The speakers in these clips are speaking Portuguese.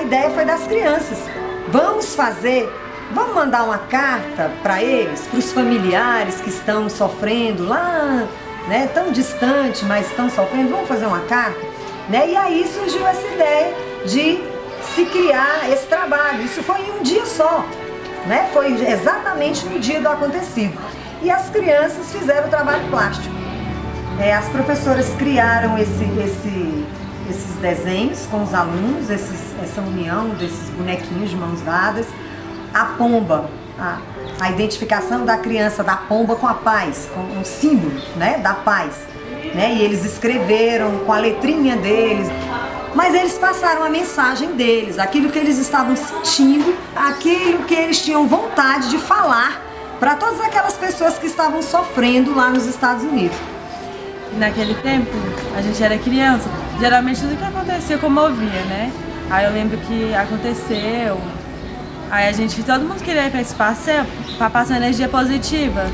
a ideia foi das crianças. Vamos fazer, vamos mandar uma carta para eles, para os familiares que estão sofrendo lá, né, tão distante, mas estão sofrendo, vamos fazer uma carta? Né? E aí surgiu essa ideia de se criar esse trabalho. Isso foi em um dia só, né? foi exatamente no dia do acontecido. E as crianças fizeram o trabalho plástico. É, as professoras criaram esse, esse, esses desenhos com os alunos, esses, essa união desses bonequinhos de mãos dadas. A pomba, a, a identificação da criança, da pomba com a paz, com um símbolo né, da paz. Né? E eles escreveram com a letrinha deles. Mas eles passaram a mensagem deles, aquilo que eles estavam sentindo, aquilo que eles tinham vontade de falar para todas aquelas pessoas que estavam sofrendo lá nos Estados Unidos. Naquele tempo, a gente era criança, geralmente tudo que acontecia comovia, né? Aí eu lembro que aconteceu, aí a gente, todo mundo queria ir para esse passeio para passar energia positiva.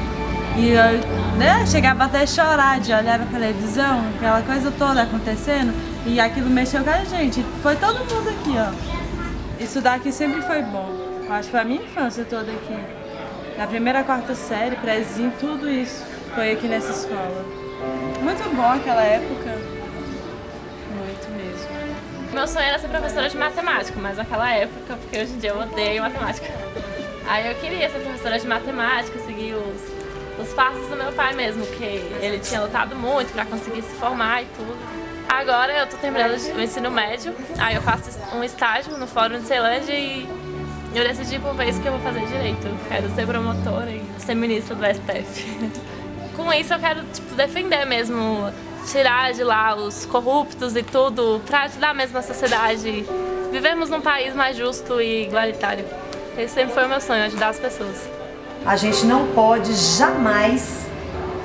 E eu né, chegava até a chorar de olhar na televisão, aquela coisa toda acontecendo, e aquilo mexeu com a gente. Foi todo mundo aqui, ó. Estudar aqui sempre foi bom. Acho que foi a minha infância toda aqui. Na primeira, quarta série, prezinho, tudo isso foi aqui nessa escola. Muito bom aquela época. Muito mesmo. Meu sonho era ser professora de matemática, mas naquela época, porque hoje em dia eu odeio matemática. Aí eu queria ser professora de matemática, seguir os, os passos do meu pai mesmo, que ele tinha lutado muito para conseguir se formar e tudo. Agora eu tô terminando o ensino médio, aí eu faço um estágio no Fórum de Ceilândia e eu decidi por vez que eu vou fazer direito. Quero ser promotora e ser ministra do STF. com isso eu quero tipo, defender mesmo, tirar de lá os corruptos e tudo, para ajudar mesmo a sociedade. Vivemos num país mais justo e igualitário. Esse sempre foi o meu sonho, ajudar as pessoas. A gente não pode jamais,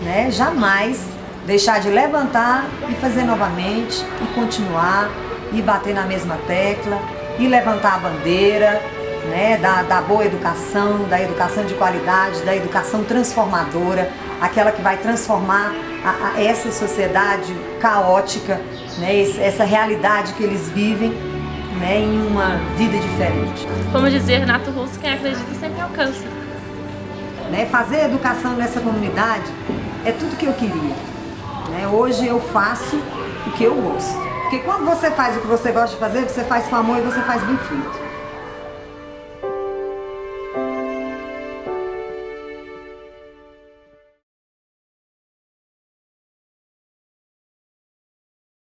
né, jamais deixar de levantar e fazer novamente, e continuar, e bater na mesma tecla, e levantar a bandeira, né, da, da boa educação, da educação de qualidade, da educação transformadora, aquela que vai transformar a, a essa sociedade caótica, né, essa realidade que eles vivem né, em uma vida diferente. Como dizia Renato Russo, quem acredita sempre alcança. Né, fazer educação nessa comunidade é tudo que eu queria. Né? Hoje eu faço o que eu gosto. Porque quando você faz o que você gosta de fazer, você faz com amor e você faz bem feito.